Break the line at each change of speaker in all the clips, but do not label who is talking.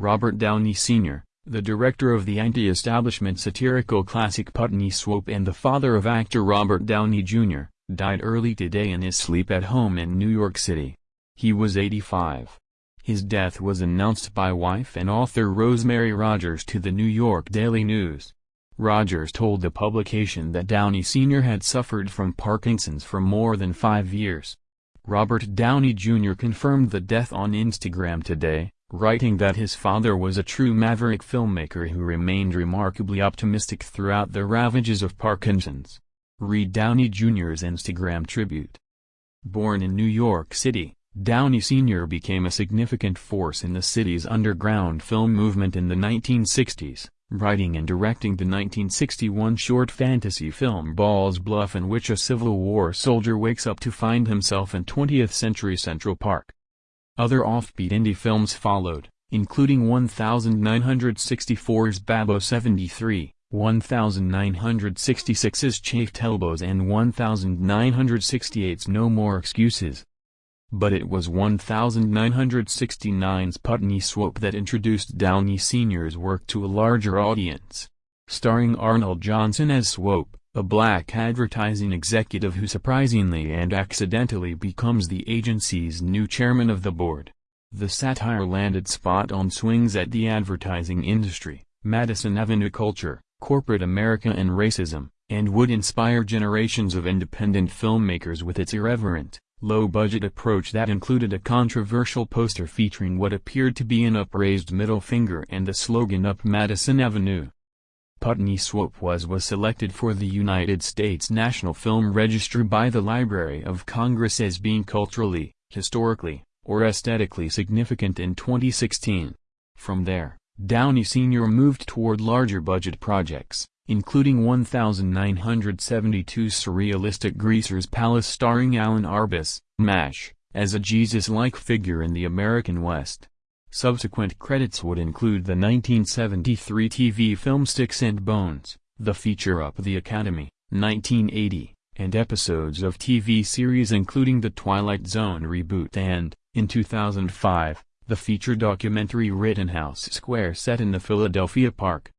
Robert Downey Sr., the director of the anti-establishment satirical classic Putney Swope and the father of actor Robert Downey Jr., died early today in his sleep at home in New York City. He was 85. His death was announced by wife and author Rosemary Rogers to the New York Daily News. Rogers told the publication that Downey Sr. had suffered from Parkinson's for more than five years. Robert Downey Jr. confirmed the death on Instagram today, writing that his father was a true maverick filmmaker who remained remarkably optimistic throughout the ravages of Parkinson's. Read Downey Jr.'s Instagram tribute. Born in New York City, Downey Sr. became a significant force in the city's underground film movement in the 1960s, writing and directing the 1961 short fantasy film Ball's Bluff in which a Civil War soldier wakes up to find himself in 20th century Central Park. Other offbeat indie films followed, including 1964's Babbo 73, 1966's Chafed Elbows and 1968's No More Excuses. But it was 1969's Putney Swope that introduced Downey Sr.'s work to a larger audience. Starring Arnold Johnson as Swope, a black advertising executive who surprisingly and accidentally becomes the agency's new chairman of the board. The satire landed spot on swings at the advertising industry, Madison Avenue culture, corporate America and racism, and would inspire generations of independent filmmakers with its irreverent, low-budget approach that included a controversial poster featuring what appeared to be an upraised middle finger and the slogan Up Madison Avenue. Putney Swope was was selected for the United States National Film Registry by the Library of Congress as being culturally, historically, or aesthetically significant in 2016. From there, Downey Sr. moved toward larger budget projects, including 1972 surrealistic Greaser's Palace starring Alan Arbus, MASH, as a Jesus-like figure in the American West. Subsequent credits would include the 1973 TV film Sticks and Bones, the feature Up the Academy, 1980, and episodes of TV series including The Twilight Zone reboot and, in 2005, the feature documentary Rittenhouse Square set in the Philadelphia Park.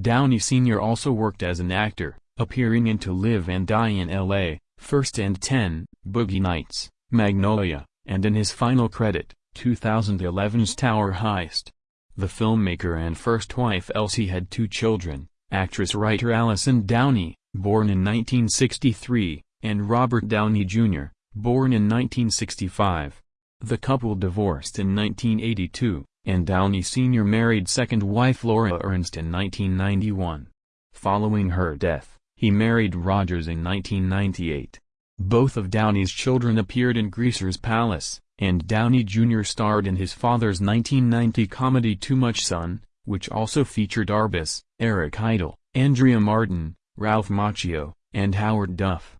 Downey Sr. also worked as an actor, appearing in To Live and Die in L.A., First and Ten, Boogie Nights, Magnolia, and in his final credit, 2011's Tower Heist. The filmmaker and first wife Elsie had two children, actress-writer Allyson Downey, born in 1963, and Robert Downey Jr., born in 1965. The couple divorced in 1982, and Downey Sr. married second wife Laura Ernst in 1991. Following her death, he married Rogers in 1998. Both of Downey's children appeared in Greaser's Palace, and Downey Jr. starred in his father's 1990 comedy Too Much Sun, which also featured Arbus, Eric Idle, Andrea Martin, Ralph Macchio, and Howard Duff.